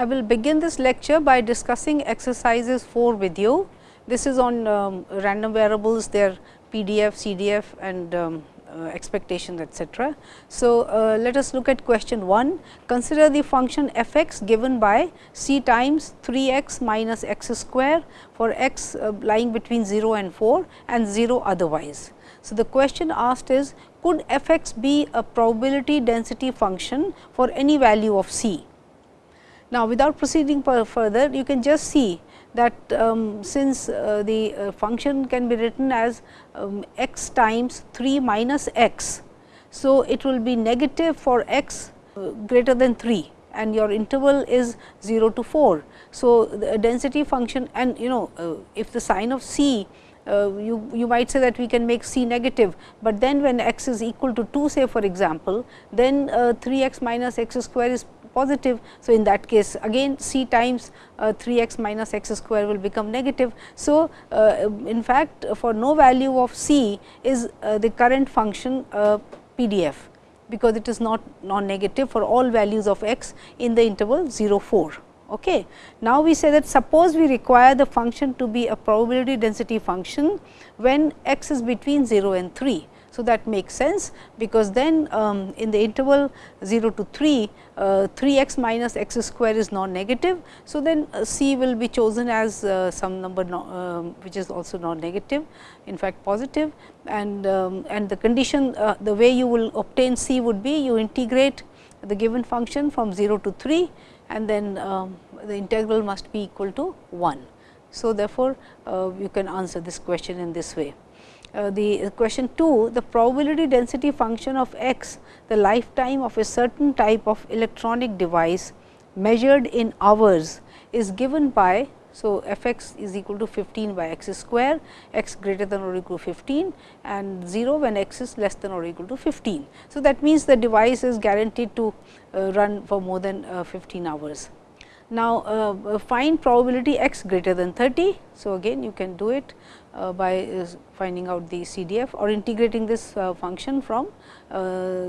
I will begin this lecture by discussing exercises 4 with you. This is on um, random variables, their PDF, CDF and um, uh, expectations etc. So, uh, let us look at question 1. Consider the function f x given by c times 3 x minus x square for x uh, lying between 0 and 4 and 0 otherwise. So, the question asked is could f x be a probability density function for any value of c. Now, without proceeding further you can just see that um, since uh, the uh, function can be written as um, x times 3 minus x. So, it will be negative for x uh, greater than 3 and your interval is 0 to 4. So, the density function and you know uh, if the sign of c uh, you, you might say that we can make c negative, but then when x is equal to 2 say for example, then uh, 3 x minus x square is positive. So, in that case again c times uh, 3 x minus x square will become negative. So, uh, in fact, for no value of c is uh, the current function PDF, because it is not non negative for all values of x in the interval 0 4. Okay. Now, we say that suppose we require the function to be a probability density function when x is between 0 and 3. So, that makes sense, because then um, in the interval 0 to 3, uh, 3 x minus x square is non-negative. So, then uh, c will be chosen as uh, some number no, um, which is also non-negative, in fact positive and, um, and the condition uh, the way you will obtain c would be you integrate the given function from 0 to 3 and then um, the integral must be equal to 1. So, therefore, uh, you can answer this question in this way. Uh, the uh, question 2, the probability density function of x, the lifetime of a certain type of electronic device measured in hours is given by. So, f x is equal to 15 by x square, x greater than or equal to 15 and 0 when x is less than or equal to 15. So, that means the device is guaranteed to uh, run for more than uh, 15 hours. Now, uh, find probability x greater than 30. So, again you can do it uh, by uh, finding out the CDF or integrating this uh, function from uh, uh,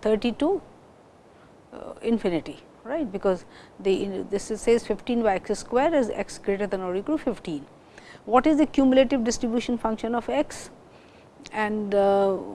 30 to uh, infinity right because the this says 15 by x square is x greater than or equal to 15. What is the cumulative distribution function of x and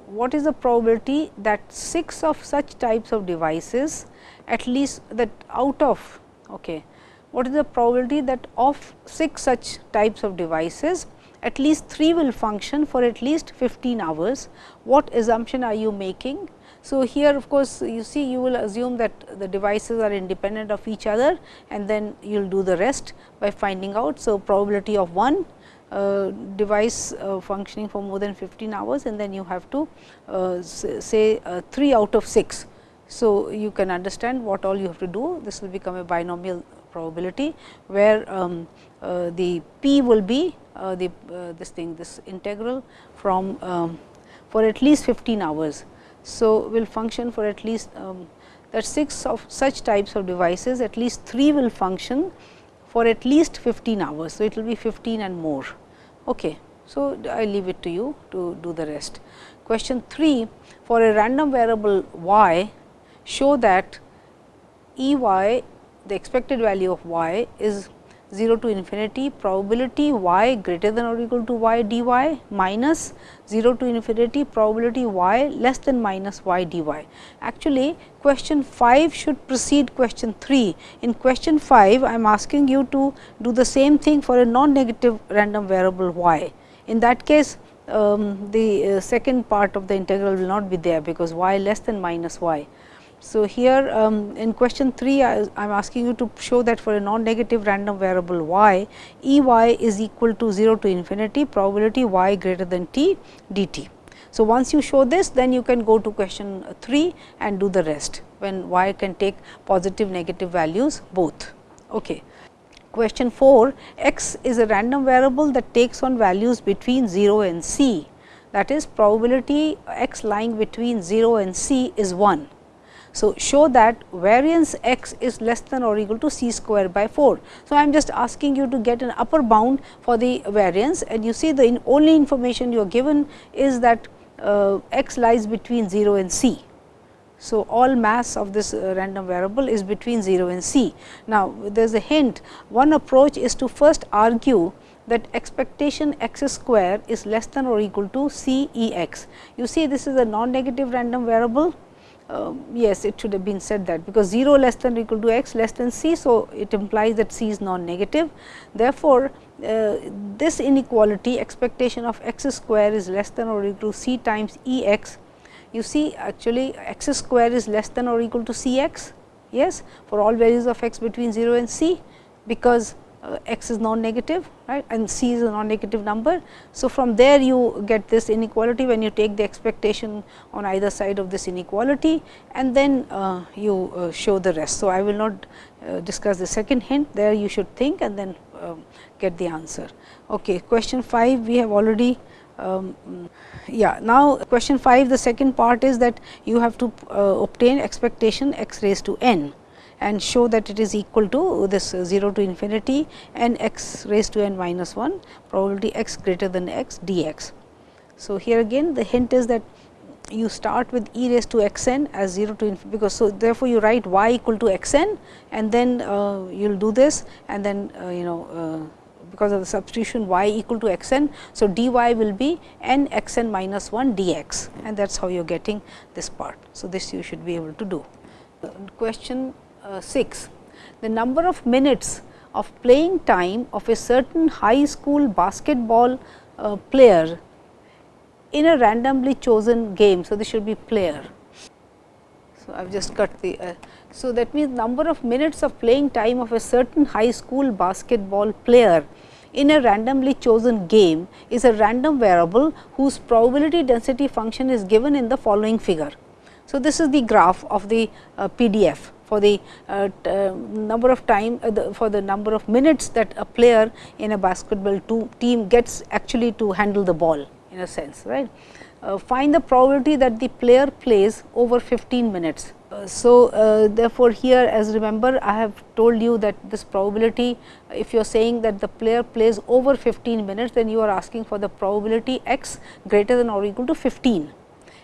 what is the probability that 6 of such types of devices at least that out of okay, what is the probability that of 6 such types of devices at least 3 will function for at least 15 hours. What assumption are you making? So, here of course, you see you will assume that the devices are independent of each other and then you will do the rest by finding out. So, probability of one uh, device uh, functioning for more than 15 hours and then you have to uh, say uh, 3 out of 6. So, you can understand what all you have to do this will become a binomial probability where um, the p will be uh, the uh, this thing this integral from um, for at least 15 hours. So, will function for at least um, that 6 of such types of devices at least 3 will function for at least 15 hours. So, it will be 15 and more. Okay. So, I leave it to you to do the rest. Question 3 for a random variable y show that E y the expected value of y is 0 to infinity probability y greater than or equal to y dy minus 0 to infinity probability y less than minus y dy. Actually, question 5 should precede question 3. In question 5, I am asking you to do the same thing for a non-negative random variable y. In that case, um, the uh, second part of the integral will not be there, because y less than minus y. So, here um, in question 3 I am asking you to show that for a non-negative random variable y, E y is equal to 0 to infinity probability y greater than t dt. So, once you show this then you can go to question 3 and do the rest when y can take positive negative values both. Okay. Question 4 x is a random variable that takes on values between 0 and c that is probability x lying between 0 and c is 1 so, show that variance x is less than or equal to c square by 4. So, I am just asking you to get an upper bound for the variance and you see the in only information you are given is that uh, x lies between 0 and c. So, all mass of this uh, random variable is between 0 and c. Now, there is a hint one approach is to first argue that expectation x square is less than or equal to c e x. You see this is a non-negative random variable. Uh, yes, it should have been said that because 0 less than or equal to x less than c. So, it implies that c is non-negative. Therefore, uh, this inequality expectation of x square is less than or equal to c times e x. You see actually x square is less than or equal to c x yes for all values of x between 0 and c because uh, x is non-negative right and c is a non-negative number. So, from there you get this inequality when you take the expectation on either side of this inequality and then uh, you uh, show the rest. So, I will not uh, discuss the second hint there you should think and then um, get the answer. Okay, question 5 we have already um, yeah now question 5 the second part is that you have to uh, obtain expectation x raised to n and show that it is equal to this 0 to infinity n x raised to n minus 1 probability x greater than x dx. So, here again the hint is that you start with e raised to x n as 0 to infinity because so therefore, you write y equal to x n and then uh, you will do this and then uh, you know uh, because of the substitution y equal to x n. So, dy will be n x n minus 1 dx and that is how you are getting this part. So, this you should be able to do. Question uh, 6. The number of minutes of playing time of a certain high school basketball uh, player in a randomly chosen game. So, this should be player. So, I have just cut the. Uh, so, that means number of minutes of playing time of a certain high school basketball player in a randomly chosen game is a random variable whose probability density function is given in the following figure. So, this is the graph of the uh, PDF for the uh, uh, number of time uh, the, for the number of minutes that a player in a basketball team gets actually to handle the ball in a sense right. Uh, find the probability that the player plays over 15 minutes. Uh, so, uh, therefore, here as remember I have told you that this probability if you are saying that the player plays over 15 minutes then you are asking for the probability x greater than or equal to 15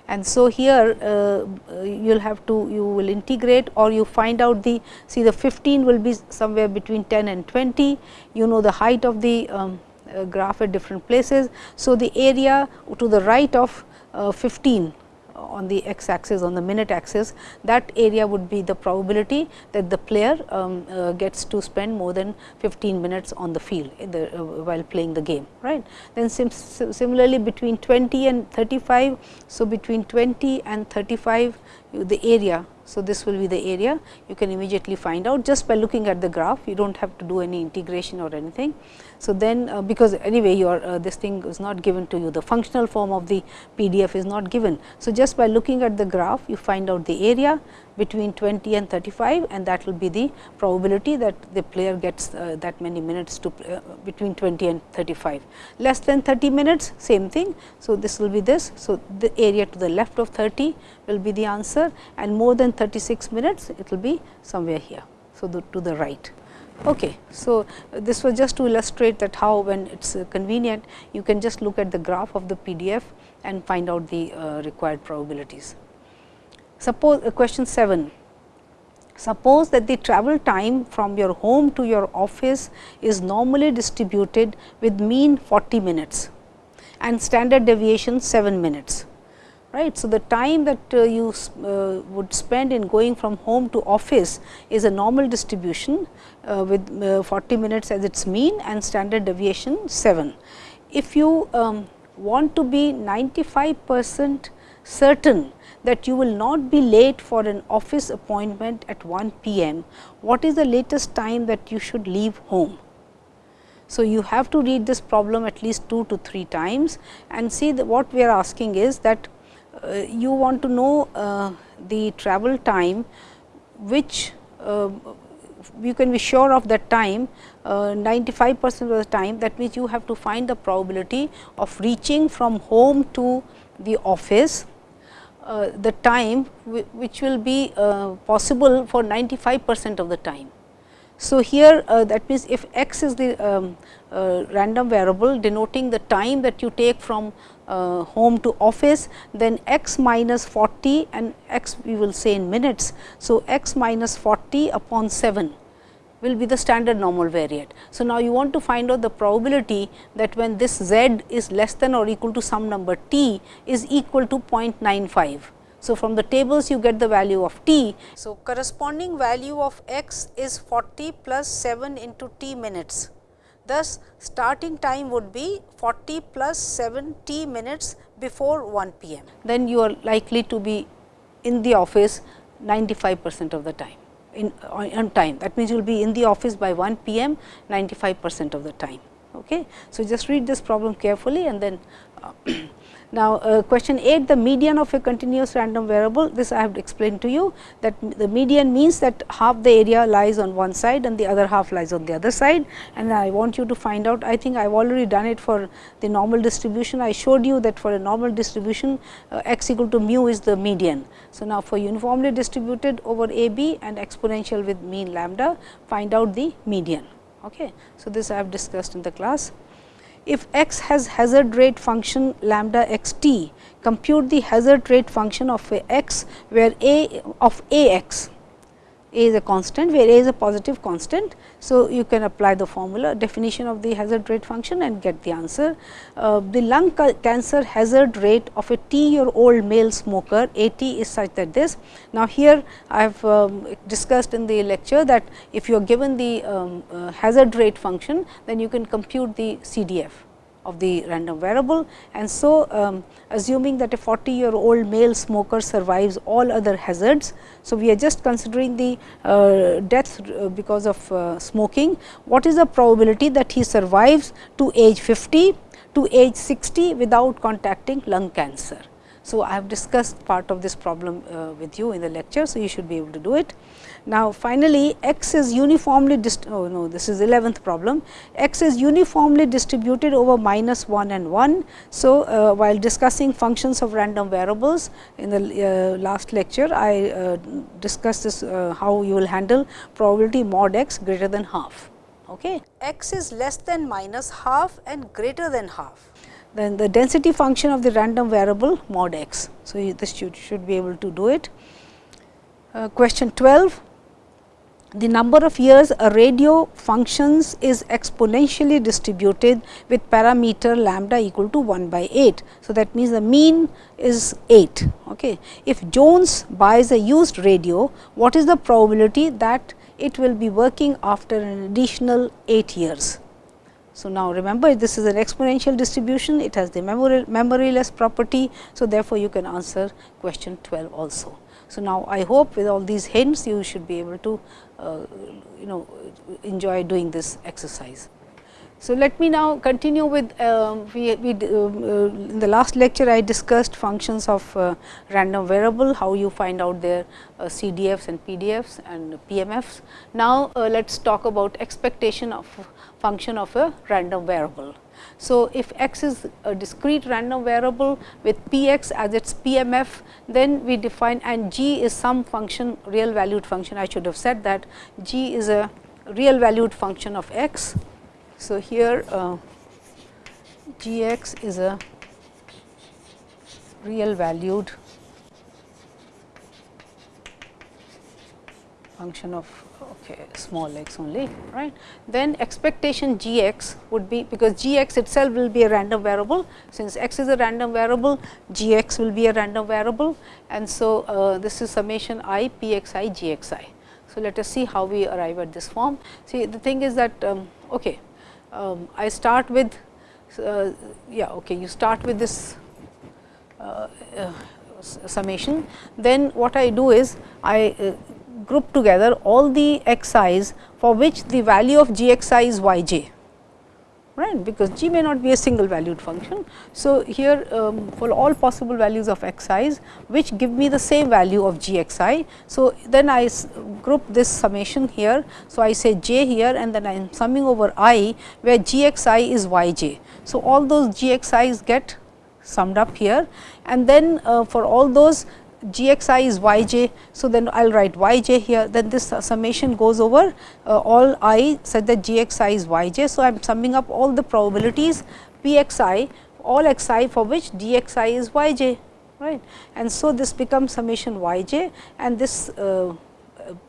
and so, here uh, you will have to you will integrate or you find out the see the 15 will be somewhere between 10 and 20 you know the height of the um, uh, graph at different places. So, the area to the right of uh, 15 on the x axis on the minute axis that area would be the probability that the player um, uh, gets to spend more than 15 minutes on the field the, uh, while playing the game right. Then sim similarly between 20 and 35. So, between 20 and 35 the area so, this will be the area you can immediately find out just by looking at the graph you do not have to do any integration or anything. So, then uh, because anyway your uh, this thing is not given to you the functional form of the PDF is not given. So, just by looking at the graph you find out the area between 20 and 35 and that will be the probability that the player gets uh, that many minutes to uh, between 20 and 35. Less than 30 minutes same thing. So, this will be this. So, the area to the left of 30 will be the answer and more than 36 minutes it will be somewhere here. So, the, to the right. Okay. So, this was just to illustrate that how when it is uh, convenient you can just look at the graph of the PDF and find out the uh, required probabilities. Suppose uh, question 7. Suppose that the travel time from your home to your office is normally distributed with mean 40 minutes and standard deviation 7 minutes. Right. So, the time that uh, you uh, would spend in going from home to office is a normal distribution uh, with uh, 40 minutes as its mean and standard deviation 7. If you um, want to be 95 percent certain that you will not be late for an office appointment at 1 p.m., what is the latest time that you should leave home? So, you have to read this problem at least 2 to 3 times and see what we are asking is that you want to know uh, the travel time which uh, you can be sure of that time uh, 95 percent of the time that means you have to find the probability of reaching from home to the office uh, the time which will be uh, possible for 95 percent of the time. So, here uh, that means, if x is the um, uh, random variable denoting the time that you take from uh, home to office, then x minus 40 and x we will say in minutes. So, x minus 40 upon 7 will be the standard normal variate. So, now you want to find out the probability that when this z is less than or equal to some number t is equal to 0.95. So, from the tables you get the value of t. So, corresponding value of x is 40 plus 7 into t minutes. Thus, starting time would be 40 plus 7 t minutes before 1 p.m. Then you are likely to be in the office 95 percent of the time in on time. That means, you will be in the office by 1 p.m. 95 percent of the time. Okay. So, just read this problem carefully and then uh, Now, uh, question 8 the median of a continuous random variable this I have explained to you that the median means that half the area lies on one side and the other half lies on the other side and I want you to find out I think I have already done it for the normal distribution I showed you that for a normal distribution uh, x equal to mu is the median. So, now for uniformly distributed over a b and exponential with mean lambda find out the median. Okay. So, this I have discussed in the class if x has hazard rate function lambda x t, compute the hazard rate function of a x where a of a x, a is a constant where a is a positive constant. So, you can apply the formula definition of the hazard rate function and get the answer. Uh, the lung ca cancer hazard rate of a t year old male smoker a t is such that this. Now, here I have um, discussed in the lecture that if you are given the um, uh, hazard rate function, then you can compute the CDF of the random variable and so um, assuming that a 40 year old male smoker survives all other hazards. So, we are just considering the uh, death uh, because of uh, smoking. What is the probability that he survives to age 50 to age 60 without contacting lung cancer? So, I have discussed part of this problem uh, with you in the lecture. So, you should be able to do it. Now, finally, x is uniformly oh no this is 11th problem x is uniformly distributed over minus 1 and 1. So, uh, while discussing functions of random variables in the uh, last lecture I uh, discussed this uh, how you will handle probability mod x greater than half. Okay. x is less than minus half and greater than half then the density function of the random variable mod x. So, this should, should be able to do it. Uh, question 12 the number of years a radio functions is exponentially distributed with parameter lambda equal to 1 by 8. So, that means the mean is 8. Okay. If Jones buys a used radio, what is the probability that it will be working after an additional 8 years? So, now remember this is an exponential distribution, it has the memory, memoryless property. So, therefore, you can answer question 12 also. So, now I hope with all these hints you should be able to you know enjoy doing this exercise. So, let me now continue with uh, we, we uh, uh in the last lecture I discussed functions of uh, random variable, how you find out their uh, CDFs and PDFs and PMFs. Now, let us talk about expectation of function of a random variable. So, if x is a discrete random variable with p x as its PMF, then we define and g is some function real valued function I should have said that g is a real valued function of x. So, here uh, g x is a real valued function of okay, small x only right. Then expectation g x would be because g x itself will be a random variable since x is a random variable g x will be a random variable and so uh, this is summation i p x i g x i. So, let us see how we arrive at this form. See the thing is that um, okay, um, I start with uh, yeah okay you start with this uh, uh summation then what I do is I uh, group together all the xi's for which the value of g x i is y j right because g may not be a single valued function. So, here um, for all possible values of xi's which give me the same value of g x i. So, then I group this summation here. So, I say j here and then I am summing over i where g x i is y j. So, all those g x i's get summed up here and then uh, for all those g x i is y j. So, then I will write y j here then this summation goes over uh, all i such that g x i is y j. So, I am summing up all the probabilities p x i all x i for which d x i is y j right. And so, this becomes summation y j and this uh,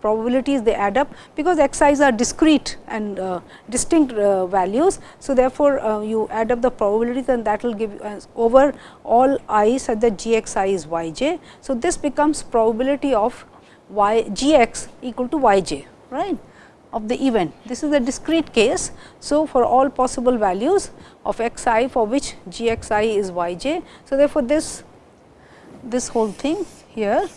probabilities they add up because x i's are discrete and uh, distinct uh, values. So, therefore, uh, you add up the probabilities and that will give uh, over all i such that g x i is y j. So, this becomes probability of y g x equal to y j right of the event. This is a discrete case. So, for all possible values of x i for which g x i is y j. So, therefore, this this whole thing here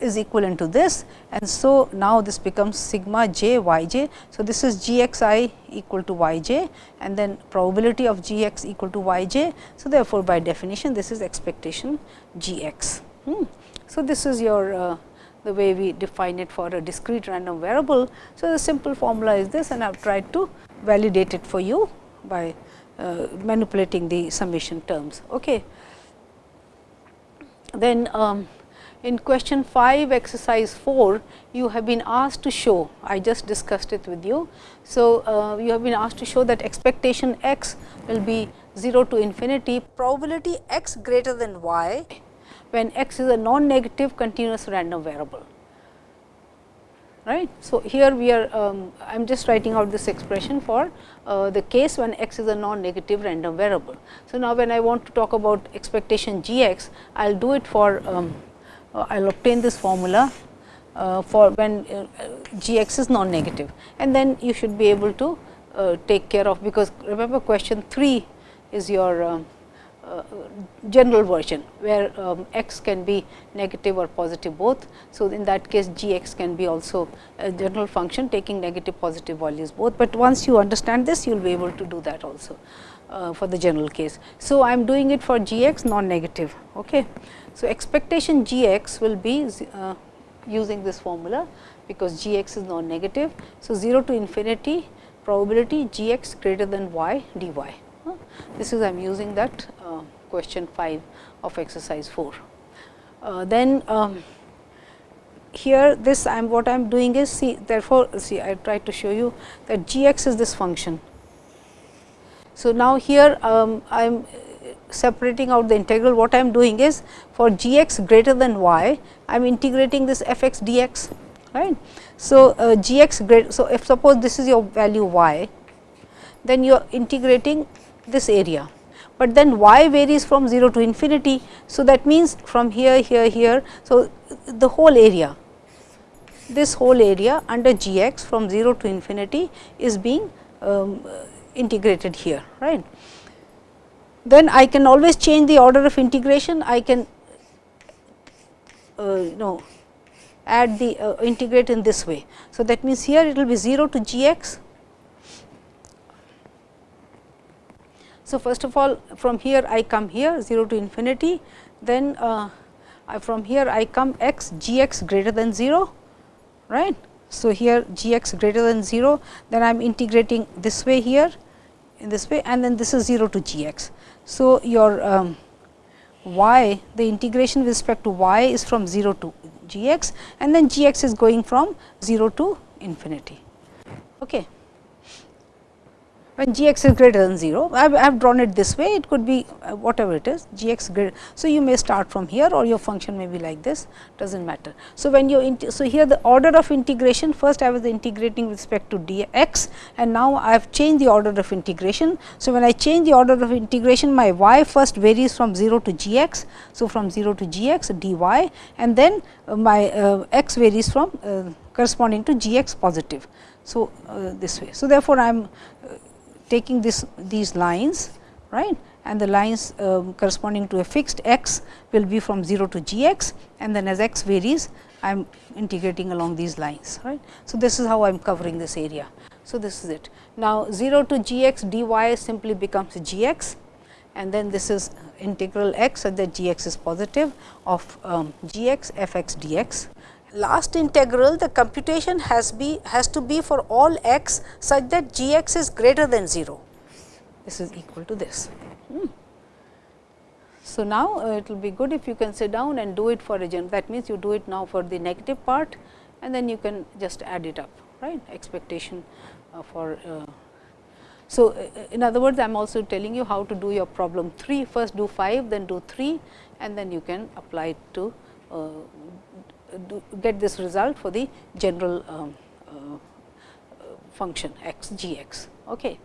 is equivalent to this and so now this becomes sigma j y j. So, this is g x i equal to y j and then probability of g x equal to y j. So, therefore, by definition this is expectation g x. Hmm. So, this is your uh, the way we define it for a discrete random variable. So, the simple formula is this and I have tried to validate it for you by uh, manipulating the summation terms. Okay. Then um, in question 5 exercise 4 you have been asked to show I just discussed it with you. So, uh, you have been asked to show that expectation x will be 0 to infinity probability x greater than y when x is a non-negative continuous random variable. Right. So, here we are um, I am just writing out this expression for uh, the case when x is a non-negative random variable. So, now when I want to talk about expectation g x I will do it for um, I will obtain this formula uh, for when uh, g x is non-negative and then you should be able to take care of because remember question 3 is your um, uh, general version where um, x can be negative or positive both. So, in that case g x can be also a general function taking negative positive values both, but once you understand this you will be able to do that also uh, for the general case. So, I am doing it for g x non negative. Okay. So, expectation g x will be uh, using this formula because g x is non negative. So, 0 to infinity probability g x greater than y d y. This is I am using that uh, question 5 of exercise 4. Uh, then um, here this I am what I am doing is see therefore, see I tried to show you that g x is this function. So, now here um, I am separating out the integral what I am doing is for g x greater than y I am integrating this f x d x right. So, uh, g x greater, so if suppose this is your value y then you are integrating this area, but then y varies from 0 to infinity. So, that means from here here here. So, the whole area this whole area under g x from 0 to infinity is being um, integrated here right then I can always change the order of integration. I can uh, you know add the uh, integrate in this way. So, that means, here it will be 0 to g x. So, first of all from here I come here 0 to infinity, then uh, from here I come x g x greater than 0 right. So, here g x greater than 0 then I am integrating this way here in this way and then this is 0 to g x. So, your um, y the integration with respect to y is from 0 to g x and then g x is going from 0 to infinity. Okay when g x is greater than 0. I have drawn it this way, it could be uh, whatever it is g x greater. So, you may start from here or your function may be like this does not matter. So, when you so here the order of integration first I was integrating with respect to d x and now I have changed the order of integration. So, when I change the order of integration my y first varies from 0 to g x. So, from 0 to g x d y and then uh, my uh, x varies from uh, corresponding to g x positive. So, uh, this way. So, therefore, I am taking this these lines right and the lines um, corresponding to a fixed x will be from 0 to g x and then as x varies I am integrating along these lines right. So, this is how I am covering this area. So, this is it. Now, 0 to g x d y simply becomes g x and then this is integral x such that g x is positive of um, g x f x d x last integral the computation has be has to be for all x such that g x is greater than 0. This is equal to this. Hmm. So, now uh, it will be good if you can sit down and do it for a gen that means you do it now for the negative part and then you can just add it up right expectation uh, for. Uh, so, uh, in other words I am also telling you how to do your problem 3 first do 5 then do 3 and then you can apply it to uh, get this result for the general um, uh, function x g x. Okay.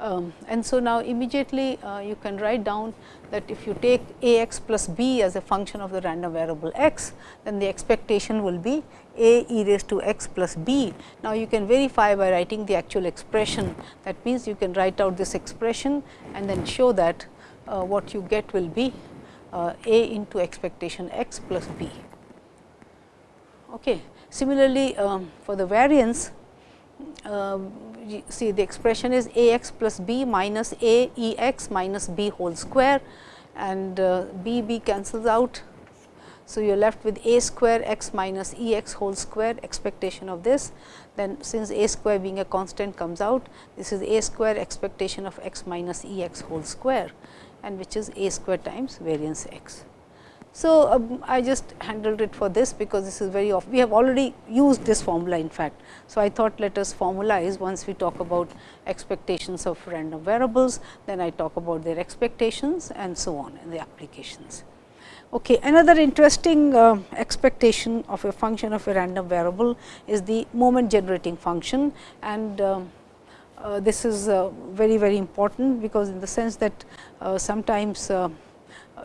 Um, and so, now immediately uh, you can write down that if you take a x plus b as a function of the random variable x, then the expectation will be a e raised to x plus b. Now, you can verify by writing the actual expression that means, you can write out this expression and then show that uh, what you get will be uh, a into expectation x plus b. Okay. Similarly, um, for the variance, uh, see the expression is a x plus b minus a e x minus b whole square and uh, b b cancels out. So, you are left with a square x minus e x whole square expectation of this. Then since a square being a constant comes out, this is a square expectation of x minus e x whole square and which is a square times variance x. So, um, I just handled it for this because this is very off. We have already used this formula in fact. So, I thought let us formalize once we talk about expectations of random variables, then I talk about their expectations and so on in the applications. Okay. Another interesting uh, expectation of a function of a random variable is the moment generating function and um, uh, this is uh, very very important because in the sense that uh, sometimes uh,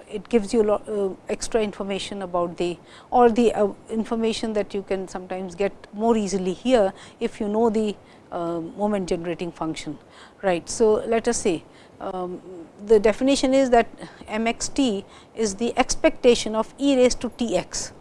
it gives you lot, uh, extra information about the or the uh, information that you can sometimes get more easily here if you know the uh, moment generating function right. So, let us say um, the definition is that m x t is the expectation of e raised to t x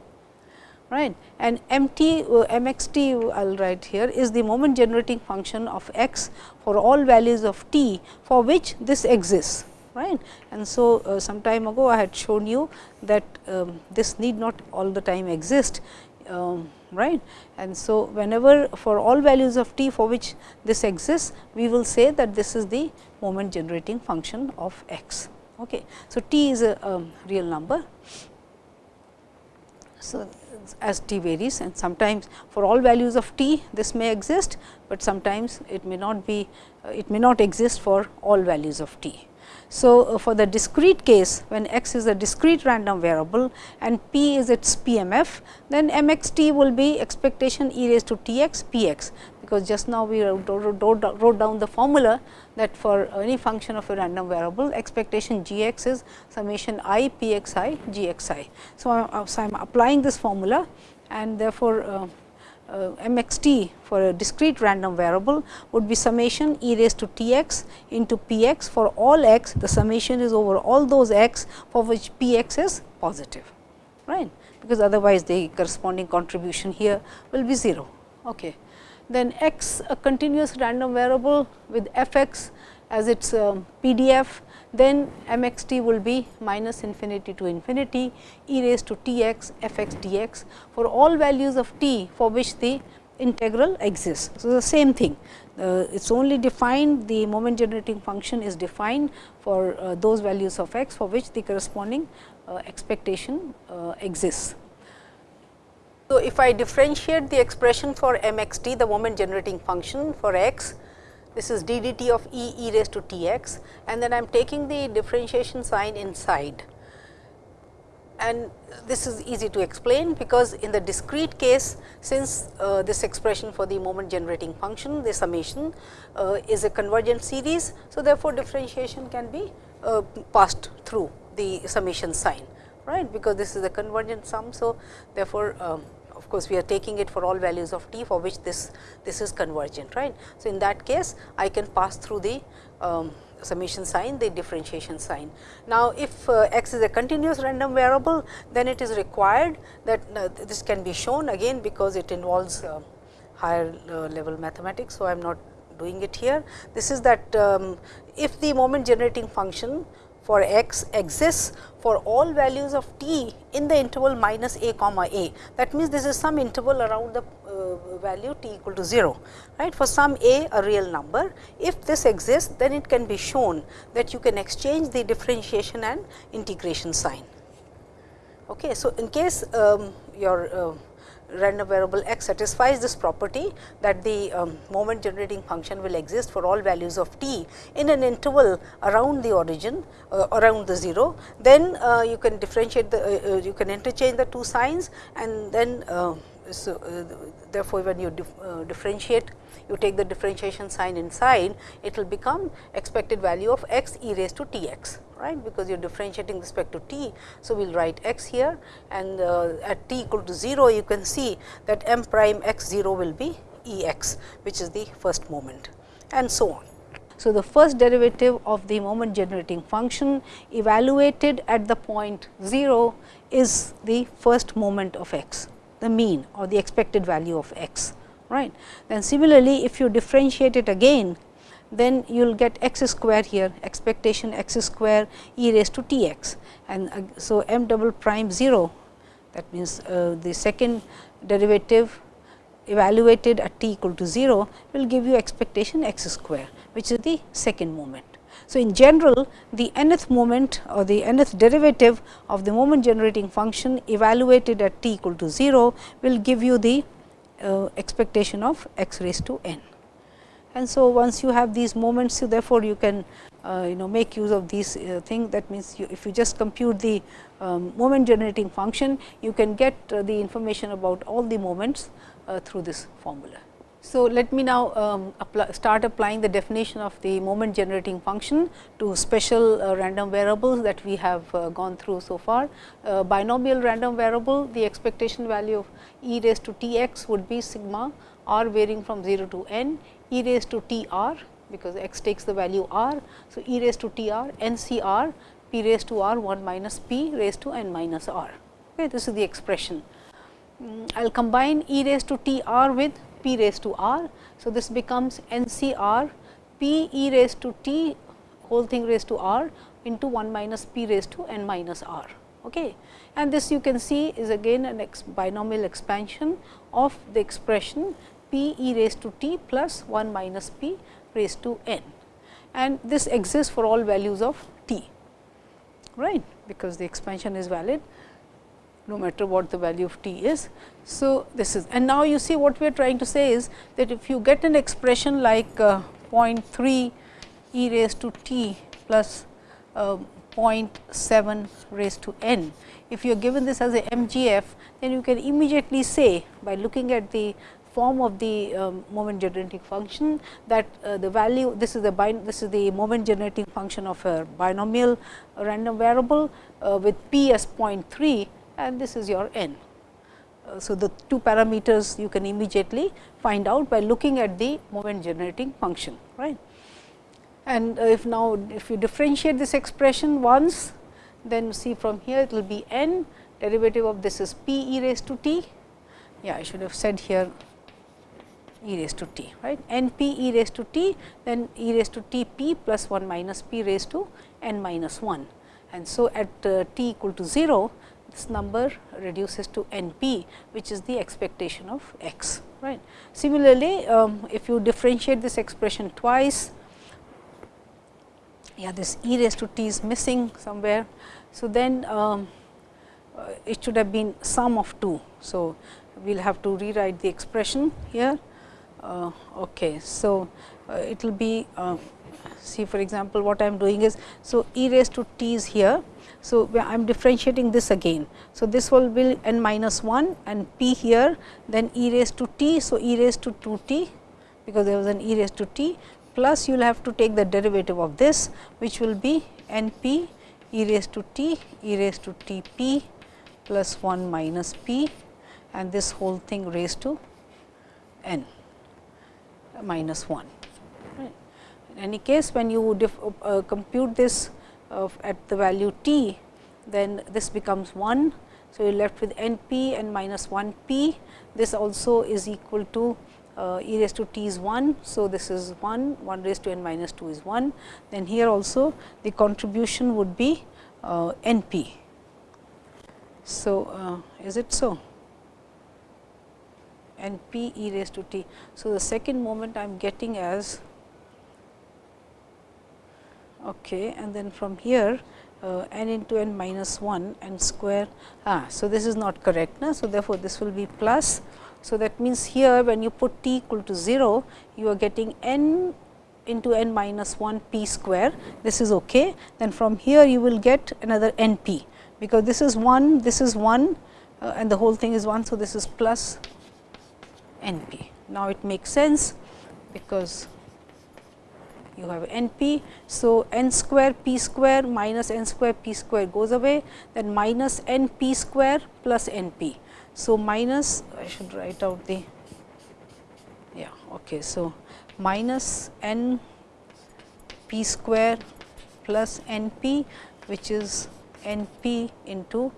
right and m t uh, m x t I will write here is the moment generating function of x for all values of t for which this exists right. And so, uh, some time ago I had shown you that um, this need not all the time exist um, right. And so, whenever for all values of t for which this exists, we will say that this is the moment generating function of x. Okay. So, t is a um, real number. So, as t varies and sometimes for all values of t this may exist, but sometimes it may not be uh, it may not exist for all values of t. So, uh, for the discrete case when x is a discrete random variable and p is its PMF, then m x t will be expectation e raised to t x p x, because just now we wrote down the formula that for any function of a random variable expectation g x is summation i p x i g x i. So, I am applying this formula and therefore, uh, uh, m x t for a discrete random variable would be summation e raised to t x into p x for all x the summation is over all those x for which p x is positive right because otherwise the corresponding contribution here will be 0. Okay. Then x a continuous random variable with f x as its um, PDF then m x t will be minus infinity to infinity e raised to t x f x d x for all values of t for which the integral exists. So, the same thing uh, it is only defined the moment generating function is defined for uh, those values of x for which the corresponding uh, expectation uh, exists. So, if I differentiate the expression for m x t the moment generating function for x this is d dt of e e raised to t x and then I am taking the differentiation sign inside. And this is easy to explain, because in the discrete case since uh, this expression for the moment generating function the summation uh, is a convergent series. So, therefore, differentiation can be uh, passed through the summation sign right because this is a convergent sum. So, therefore, um, of course, we are taking it for all values of t for which this, this is convergent. right? So, in that case I can pass through the um, summation sign the differentiation sign. Now, if uh, x is a continuous random variable then it is required that uh, this can be shown again because it involves uh, higher uh, level mathematics. So, I am not doing it here. This is that um, if the moment generating function for x exists for all values of t in the interval minus a comma a. That means, this is some interval around the uh, value t equal to 0 right for some a a real number. If this exists then it can be shown that you can exchange the differentiation and integration sign. Okay. So, in case um, your uh, random variable x satisfies this property that the um, moment generating function will exist for all values of t in an interval around the origin uh, around the 0, then uh, you can differentiate the uh, uh you can interchange the two signs and then uh, so, uh, therefore, when you dif differentiate you take the differentiation sign inside it will become expected value of x e raised to t x right because you are differentiating respect to t. So, we will write x here and uh, at t equal to 0 you can see that m prime x 0 will be E x which is the first moment and so on. So, the first derivative of the moment generating function evaluated at the point 0 is the first moment of x, the mean or the expected value of x. right? Then similarly, if you differentiate it again then you will get x square here expectation x square e raised to t x and uh, so m double prime 0 that means uh, the second derivative evaluated at t equal to 0 will give you expectation x square which is the second moment. So, in general the nth moment or the nth derivative of the moment generating function evaluated at t equal to 0 will give you the uh, expectation of x raised to n and so once you have these moments so therefore, you can uh, you know make use of these uh, thing that means you, if you just compute the um, moment generating function you can get uh, the information about all the moments uh, through this formula. So, let me now um, apply, start applying the definition of the moment generating function to special uh, random variables that we have uh, gone through so far. Uh, binomial random variable, the expectation value of e raised to t x would be sigma r varying from 0 to n e raised to t r because x takes the value r. So, e raised to t r n c r p raised to r 1 minus p raised to n minus r. Okay, this is the expression. Mm, I will combine e raised to t r with p raised to r. So, this becomes n c r p e raised to t whole thing raised to r into 1 minus p raised to n minus r. Okay. And this you can see is again an ex binomial expansion of the expression p e raised to t plus 1 minus p raised to n and this exists for all values of t right because the expansion is valid no matter what the value of t is. So, this is and now you see what we are trying to say is that if you get an expression like uh, 0.3 e raised to t plus uh, 0.7 raised to n. If you are given this as a MGF, then you can immediately say by looking at the form of the um, moment generating function that uh, the value this is the this is the moment generating function of a binomial random variable uh, with p as 0.3 and this is your n. Uh, so, the two parameters you can immediately find out by looking at the moment generating function right. And uh, if now if you differentiate this expression once then see from here it will be n derivative of this is p e raised to t. Yeah, I should have said here e raised to t right n p e raised to t then e raised to t p plus 1 minus p raised to n minus 1. And so, at uh, t equal to 0 this number reduces to n p which is the expectation of x right. Similarly, um, if you differentiate this expression twice yeah this e raised to t is missing somewhere. So, then um, uh, it should have been sum of 2. So, we will have to rewrite the expression here uh, okay. So, uh, it will be uh, see for example, what I am doing is, so e raised to t is here. So, I am differentiating this again. So, this will be n minus 1 and p here then e raised to t. So, e raised to 2 t because there was an e raised to t plus you will have to take the derivative of this which will be n p e raised to t e raised to t p plus 1 minus p and this whole thing raised to n minus 1. In any case, when you uh, compute this uh, at the value t, then this becomes 1. So, you are left with n p and minus 1 p. This also is equal to uh, e raised to t is 1. So, this is 1, 1 raised to n minus 2 is 1. Then here also the contribution would be uh, n p. So, uh, is it so? n p e raised to t. So, the second moment I am getting as okay, and then from here uh, n into n minus 1 n square. Ah, so, this is not correct. Na? So, therefore, this will be plus. So, that means here when you put t equal to 0, you are getting n into n minus 1 p square. This is okay. Then from here you will get another n p, because this is 1, this is 1 uh, and the whole thing is 1. So, this is plus n p. Now, it makes sense because you have n p. So, n square p square minus n square p square goes away then minus n p square plus n p. So, minus I should write out the yeah okay. So, minus n p square plus n p which is n p into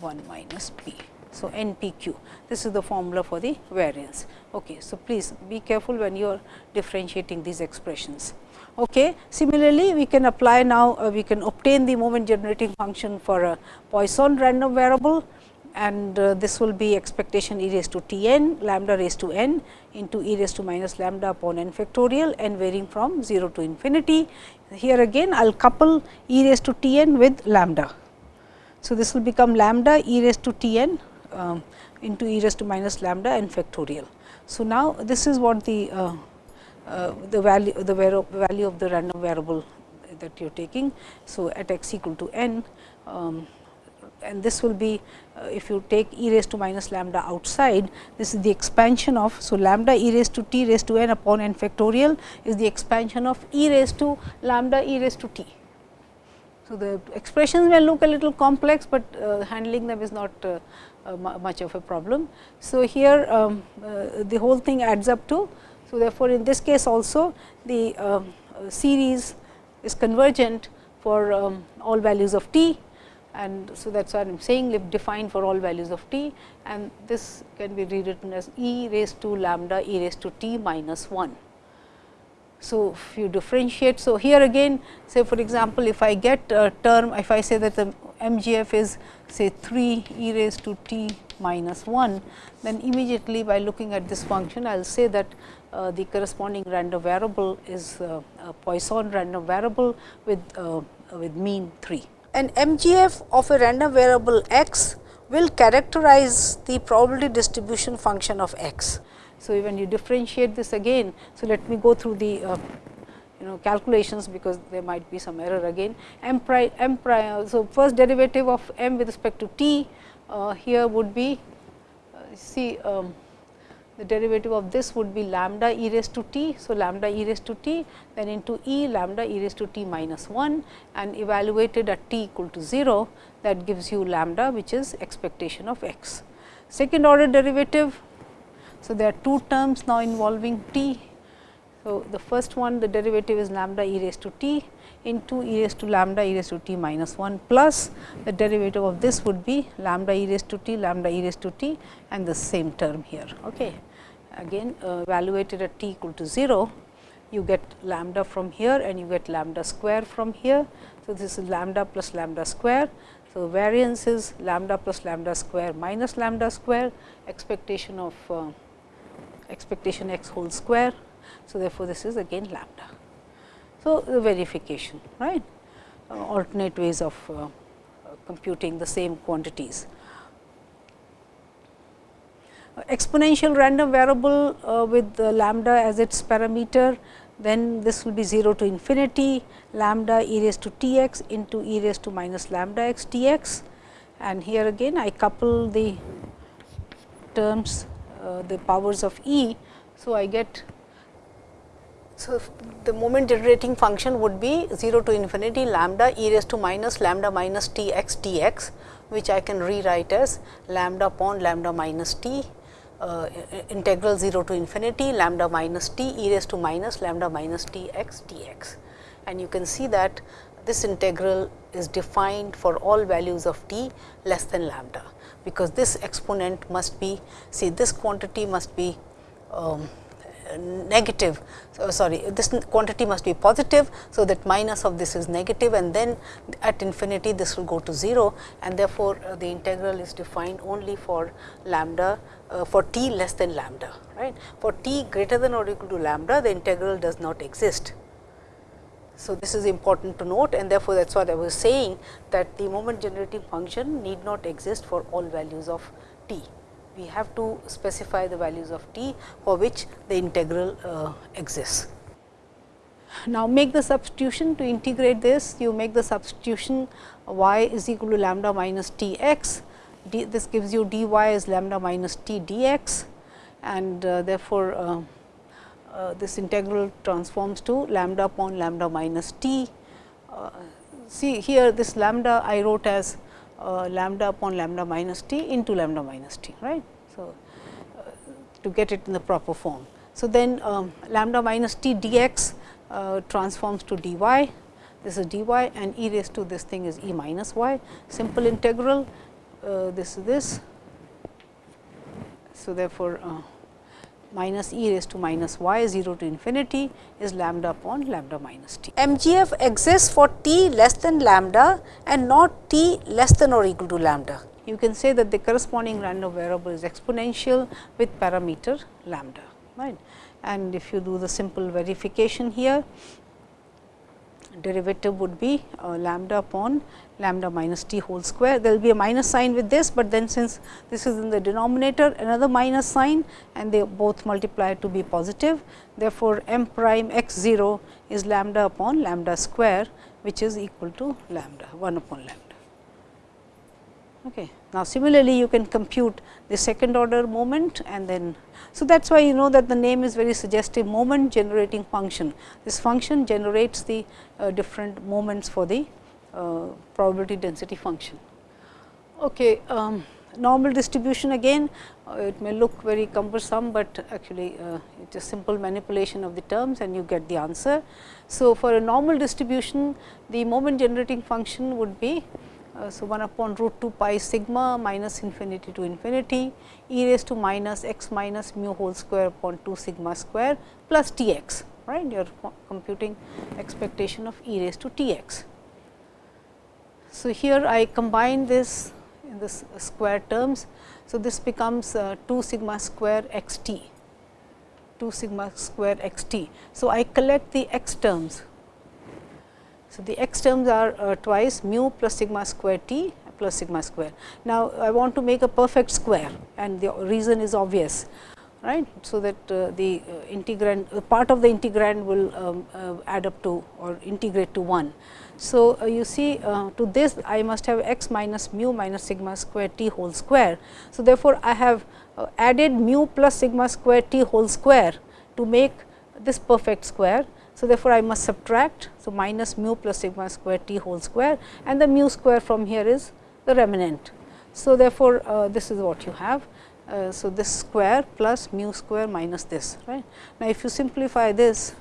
1 minus p. So, n p q this is the formula for the variance. Okay. So, please be careful when you are differentiating these expressions. Okay. Similarly, we can apply now uh, we can obtain the moment generating function for a Poisson random variable and uh, this will be expectation e raised to t n lambda raised to n into e raised to minus lambda upon n factorial n varying from 0 to infinity. Here again I will couple e raised to t n with lambda. So, this will become lambda e raised to t n um, into e raised to minus lambda n factorial. So, now this is what the uh, uh, the value the value of the random variable that you are taking. So, at x equal to n um, and this will be uh, if you take e raised to minus lambda outside this is the expansion of. So, lambda e raised to t raised to n upon n factorial is the expansion of e raised to lambda e raised to t. So, the expressions may look a little complex, but uh, handling them is not uh, uh, much of a problem. So, here um, the whole thing adds up to so, therefore, in this case also the um, series is convergent for um, all values of t and so that is why I am saying if defined for all values of t and this can be rewritten as e raised to lambda e raised to t minus 1. So, if you differentiate, so here again say for example, if I get a term if I say that the MGF is say 3 e raised to t minus 1, then immediately by looking at this function I will say that uh, the corresponding random variable is uh, a Poisson random variable with, uh, with mean 3. An MGF of a random variable x will characterize the probability distribution function of x. So, when you differentiate this again, so let me go through the uh, you know calculations because there might be some error again. M prime, M prime, so first derivative of m with respect to t uh, here would be uh, see um, the derivative of this would be lambda e raised to t. So, lambda e raised to t then into e lambda e raised to t minus 1 and evaluated at t equal to 0 that gives you lambda which is expectation of x. Second order derivative. So, there are two terms now involving t. So, the first one the derivative is lambda e raised to t into e raised to lambda e raised to t minus 1 plus the derivative of this would be lambda e raised to t lambda e raised to t and the same term here. Okay. Again uh, evaluated at t equal to 0, you get lambda from here and you get lambda square from here. So, this is lambda plus lambda square. So, variance is lambda plus lambda square minus lambda square expectation of uh, expectation x whole square. So, therefore, this is again lambda. So, the verification right uh, alternate ways of uh, computing the same quantities. Uh, exponential random variable uh, with lambda as its parameter then this will be 0 to infinity lambda e raised to t x into e raised to minus lambda x t x and here again I couple the terms uh, the powers of e. So, I get so, the moment generating function would be 0 to infinity lambda e raised to minus lambda minus t x d x, which I can rewrite as lambda upon lambda minus t uh, integral 0 to infinity lambda minus t e raised to minus lambda minus t x d x. And you can see that this integral is defined for all values of t less than lambda, because this exponent must be see this quantity must be um, negative. So, sorry this quantity must be positive. So, that minus of this is negative and then at infinity this will go to 0 and therefore, uh, the integral is defined only for lambda uh, for t less than lambda right. For t greater than or equal to lambda the integral does not exist. So, this is important to note and therefore, that is what I was saying that the moment generating function need not exist for all values of t we have to specify the values of t for which the integral uh, exists. Now, make the substitution to integrate this, you make the substitution y is equal to lambda minus t x, d, this gives you dy is lambda minus t dx and uh, therefore, uh, uh, this integral transforms to lambda upon lambda minus t. Uh, see here this lambda I wrote as uh, lambda upon lambda minus t into lambda minus t right. So, uh, to get it in the proper form. So, then um, lambda minus t dx uh, transforms to dy, this is dy and e raised to this thing is e minus y, simple integral, uh, this is this. So, therefore, uh, minus e raised to minus y 0 to infinity is lambda upon lambda minus t. MGF exists for t less than lambda and not t less than or equal to lambda. You can say that the corresponding random variable is exponential with parameter lambda. right? And if you do the simple verification here, derivative would be uh, lambda upon lambda minus t whole square. There will be a minus sign with this, but then since this is in the denominator another minus sign and they both multiply to be positive. Therefore, m prime x 0 is lambda upon lambda square which is equal to lambda 1 upon lambda. Okay. Now, similarly, you can compute the second order moment and then. So, that is why you know that the name is very suggestive moment generating function. This function generates the uh, different moments for the uh, probability density function. Okay, um, normal distribution again uh, it may look very cumbersome, but actually uh, it is simple manipulation of the terms and you get the answer. So, for a normal distribution the moment generating function would be uh, so, 1 upon root 2 pi sigma minus infinity to infinity e raised to minus x minus mu whole square upon 2 sigma square plus t x right you are computing expectation of e raised to t x. So, here I combine this in this square terms. So, this becomes uh, 2 sigma square x t 2 sigma square x t. So, I collect the x terms so, the x terms are uh, twice mu plus sigma square t plus sigma square. Now, I want to make a perfect square and the reason is obvious right. So, that uh, the uh, integrand uh, part of the integrand will um, uh, add up to or integrate to 1. So, uh, you see to this I must have x minus mu minus sigma square t whole square. So, therefore, I have added mu plus sigma square t whole square to make this perfect square so, therefore, I must subtract. So, minus mu plus sigma square t whole square and the mu square from here is the remnant. So, therefore, uh, this is what you have. Uh, so, this square plus mu square minus this right. Now, if you simplify this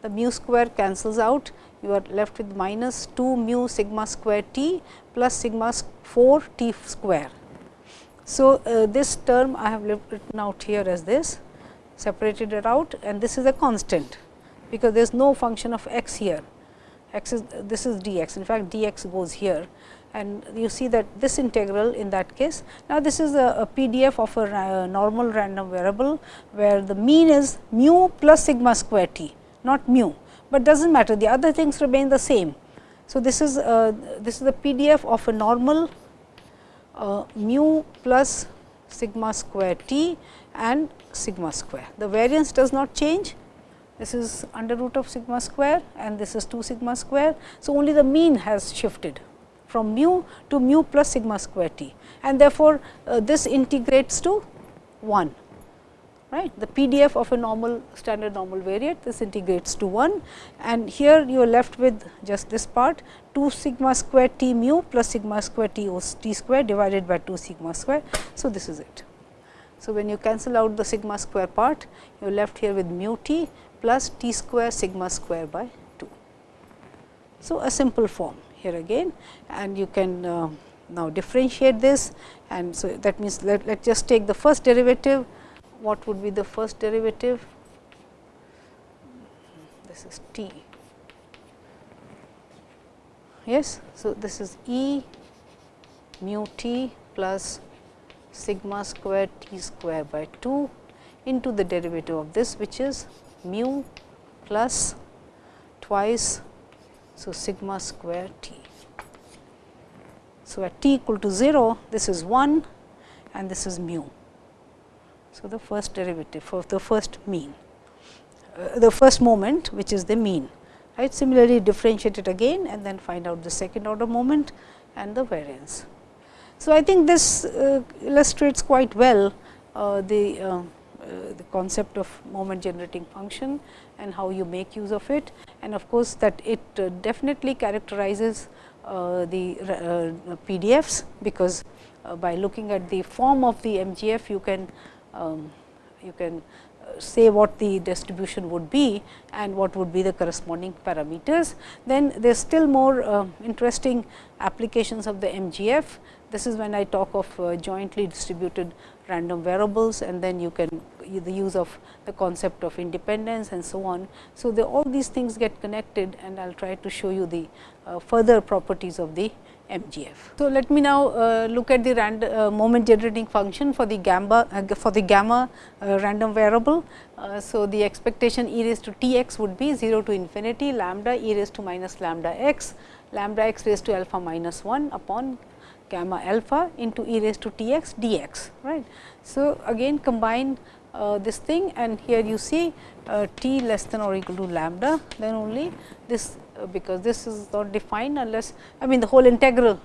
the mu square cancels out you are left with minus 2 mu sigma square t plus sigma 4 t square. So, uh, this term I have written out here as this separated it out and this is a constant because there is no function of x here x is this is dx in fact dx goes here and you see that this integral in that case. Now, this is a, a PDF of a uh, normal random variable, where the mean is mu plus sigma square t, not mu, but does not matter the other things remain the same. So, this is this is the PDF of a normal uh, mu plus sigma square t and sigma square. The variance does not change, this is under root of sigma square and this is 2 sigma square. So, only the mean has shifted from mu to mu plus sigma square t and therefore, uh, this integrates to 1 right. The PDF of a normal standard normal variate this integrates to 1 and here you are left with just this part 2 sigma square t mu plus sigma square t o t square divided by 2 sigma square. So, this is it. So, when you cancel out the sigma square part you are left here with mu t plus t square sigma square by 2. So, a simple form here again and you can uh, now differentiate this and so that means let us just take the first derivative what would be the first derivative this is t. Yes. So, this is E mu t plus sigma square t square by 2 into the derivative of this which is mu plus twice. So, sigma square t. So, at t equal to 0 this is 1 and this is mu. So, the first derivative of the first mean uh, the first moment which is the mean right. Similarly, differentiate it again and then find out the second order moment and the variance. So, I think this uh, illustrates quite well uh, the, uh, the concept of moment generating function and how you make use of it. And of course, that it uh, definitely characterizes uh, the PDFs, because by looking at the form of the MGF you can um, you can say what the distribution would be and what would be the corresponding parameters. Then there is still more uh, interesting applications of the MGF. This is when I talk of uh, jointly distributed random variables and then you can the use of the concept of independence and so on. So, the, all these things get connected and I will try to show you the uh, further properties of the MGF. So, let me now uh, look at the random uh, moment generating function for the gamma uh, for the gamma uh, random variable. Uh, so, the expectation e raised to t x would be 0 to infinity lambda e raised to minus lambda x lambda x raised to alpha minus 1 upon gamma alpha into e raised to t x d x right. So, again combine uh, this thing and here you see t less than or equal to lambda then only this because this is not defined unless I mean the whole integral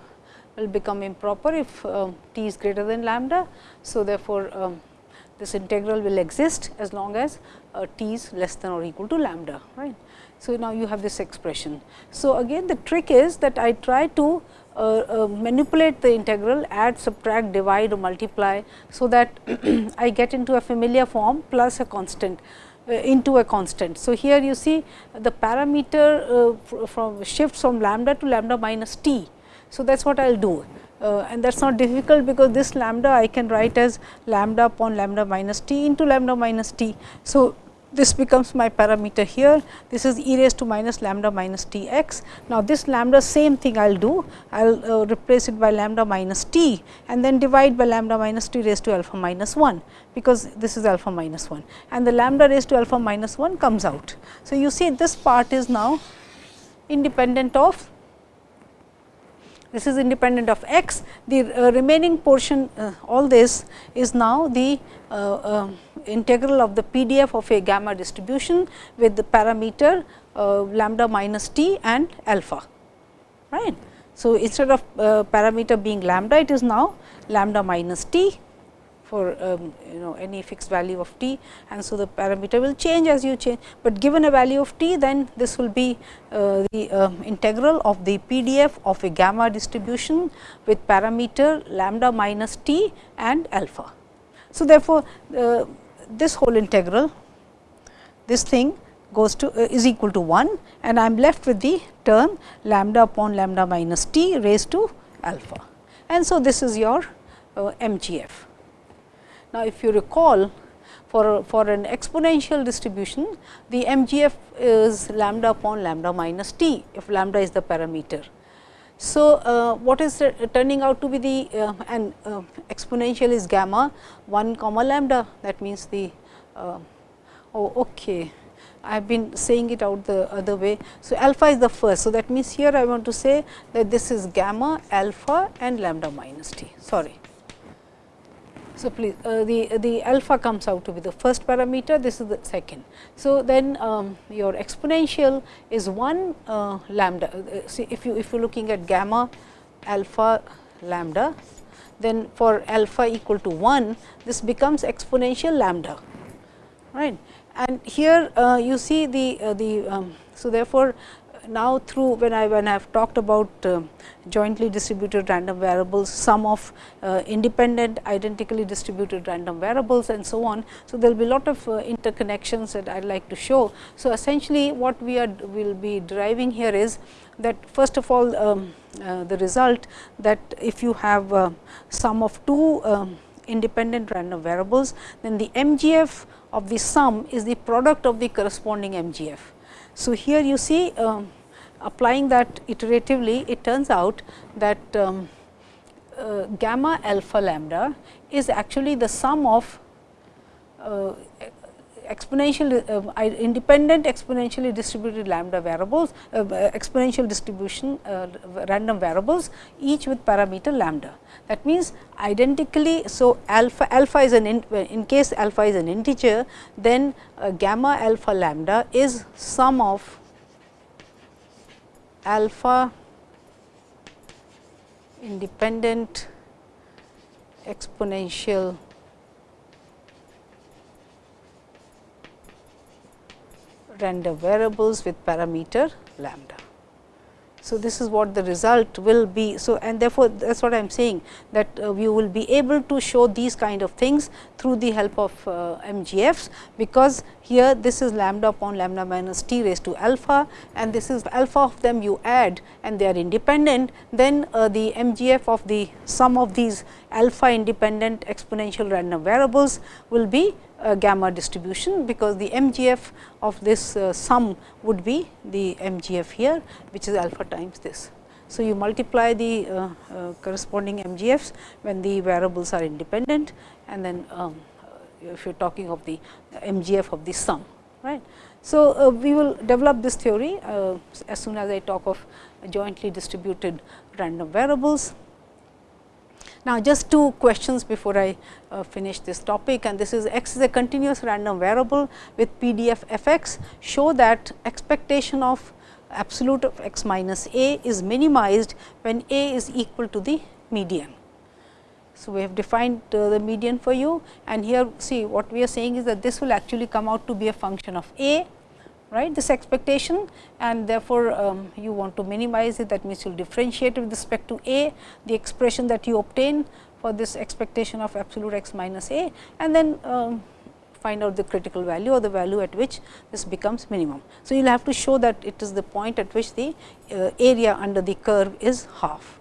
will become improper if uh, t is greater than lambda. So, therefore, um, this integral will exist as long as uh, t is less than or equal to lambda right. So, now you have this expression. So, again the trick is that I try to uh, uh, manipulate the integral, add, subtract, divide or multiply. So, that I get into a familiar form plus a constant into a constant. So, here you see the parameter uh, from shifts from lambda to lambda minus t. So, that is what I will do. Uh, and that is not difficult because this lambda I can write as lambda upon lambda minus t into lambda minus t. So, this becomes my parameter here. This is e raised to minus lambda minus t x. Now, this lambda same thing I will do. I will uh, replace it by lambda minus t and then divide by lambda minus t raised to alpha minus 1, because this is alpha minus 1 and the lambda raised to alpha minus 1 comes out. So, you see this part is now independent of this is independent of x. The uh, remaining portion uh, all this is now the uh, uh integral of the PDF of a gamma distribution with the parameter lambda minus t and alpha. right. So, instead of parameter being lambda it is now lambda minus t for um, you know any fixed value of t and so the parameter will change as you change, but given a value of t then this will be uh, the uh, integral of the PDF of a gamma distribution with parameter lambda minus t and alpha. So, therefore, uh, this whole integral this thing goes to uh, is equal to 1 and I am left with the term lambda upon lambda minus t raised to alpha. And so, this is your uh, MGF. Now, if you recall for, for an exponential distribution, the MGF is lambda upon lambda minus t, if lambda is the parameter. So, uh, what is turning out to be the uh, and uh, exponential is gamma 1 comma lambda that means the uh, oh okay I have been saying it out the other way. So, alpha is the first. So, that means here I want to say that this is gamma alpha and lambda minus t sorry so, please uh, the, the alpha comes out to be the first parameter, this is the second. So, then um, your exponential is 1 uh, lambda. Uh, see if you if you are looking at gamma alpha lambda, then for alpha equal to 1, this becomes exponential lambda, right. And here uh, you see the, uh, the um, so therefore, now through when I when I have talked about uh, jointly distributed random variables, sum of uh, independent identically distributed random variables and so on. So, there will be lot of uh, interconnections that I would like to show. So, essentially what we are will be deriving here is that first of all um, uh, the result that if you have uh, sum of two um, independent random variables, then the MGF of the sum is the product of the corresponding MGF. So, here you see um, applying that iteratively it turns out that um, uh, gamma alpha lambda is actually the sum of uh, exponential uh, independent exponentially distributed lambda variables uh, exponential distribution uh, random variables each with parameter lambda. That means, identically so alpha alpha is an in, in case alpha is an integer then uh, gamma alpha lambda is sum of alpha independent exponential random variables with parameter lambda. So, this is what the result will be. So, and therefore, that is what I am saying that uh, we will be able to show these kind of things through the help of uh, MGFs, because here this is lambda upon lambda minus t raised to alpha and this is alpha of them you add and they are independent, then uh, the MGF of the sum of these alpha independent exponential random variables will be gamma distribution, because the MGF of this uh, sum would be the MGF here, which is alpha times this. So, you multiply the uh, uh corresponding MGFs when the variables are independent and then um, if you are talking of the MGF of the sum. right. So, uh, we will develop this theory uh, as soon as I talk of jointly distributed random variables. Now, just two questions before I uh, finish this topic and this is x is a continuous random variable with PDF f x show that expectation of absolute of x minus a is minimized when a is equal to the median. So, we have defined uh, the median for you and here see what we are saying is that this will actually come out to be a function of a right this expectation and therefore, um, you want to minimize it that means, you will differentiate with respect to a the expression that you obtain for this expectation of absolute x minus a and then um, find out the critical value or the value at which this becomes minimum. So, you will have to show that it is the point at which the uh, area under the curve is half.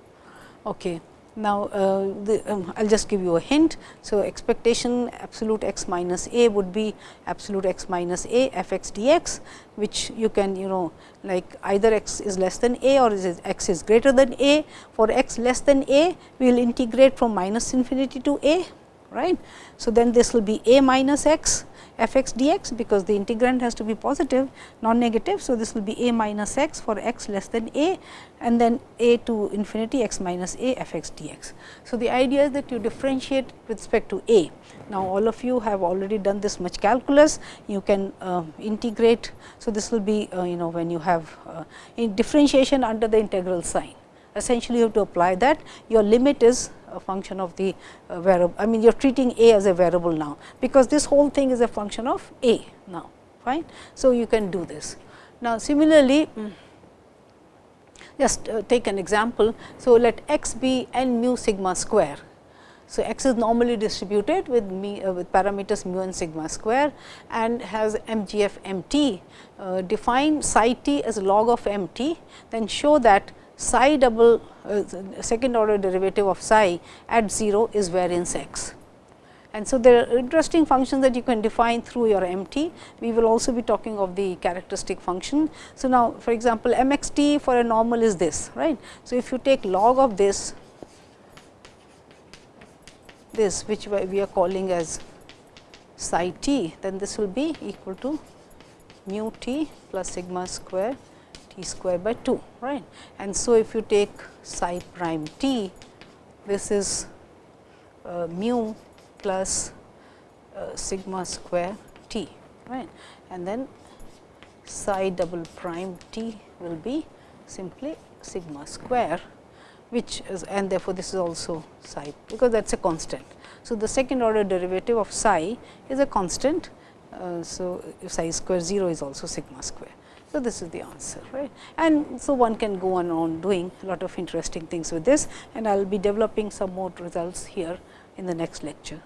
Okay. Now, uh, um, I will just give you a hint. So, expectation absolute x minus a would be absolute x minus a f x d x, which you can you know like either x is less than a or is x is greater than a. For x less than a, we will integrate from minus infinity to a. right? So, then this will be a minus x f x d x because the integrand has to be positive non negative. So, this will be a minus x for x less than a and then a to infinity x minus a f x d x. So, the idea is that you differentiate with respect to a. Now, all of you have already done this much calculus, you can uh, integrate. So, this will be uh, you know when you have uh, differentiation under the integral sign essentially you have to apply that your limit is a function of the uh, variable. I mean, you are treating a as a variable now, because this whole thing is a function of a now, fine. So, you can do this. Now, similarly, mm, just uh, take an example. So, let x be n mu sigma square. So, x is normally distributed with me uh, with parameters mu and sigma square and has MGF m t. Uh, define psi t as log of m t, then show that psi double uh, second order derivative of psi at 0 is variance x. And so, there are interesting functions that you can define through your MT. We will also be talking of the characteristic function. So, now for example, MXT for a normal is this right. So, if you take log of this, this which we are calling as psi t, then this will be equal to mu t plus sigma square t square by 2 right. And so, if you take psi prime t this is uh, mu plus uh, sigma square t right and then psi double prime t will be simply sigma square which is and therefore, this is also psi because that is a constant. So, the second order derivative of psi is a constant. Uh, so, psi square 0 is also sigma square. So, this is the answer right and so one can go on, on doing a lot of interesting things with this and I will be developing some more results here in the next lecture.